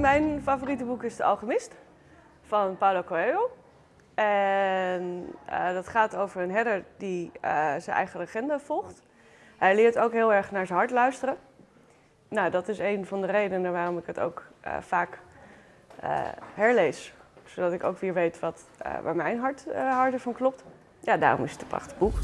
mijn favoriete boek is De Alchemist van Paulo Coelho. En uh, dat gaat over een herder die uh, zijn eigen legende volgt. Hij leert ook heel erg naar zijn hart luisteren. Nou, dat is een van de redenen waarom ik het ook uh, vaak herlees. Zodat ik ook weer weet wat, waar mijn hart harder van klopt. Ja, daarom is het een prachtig boek.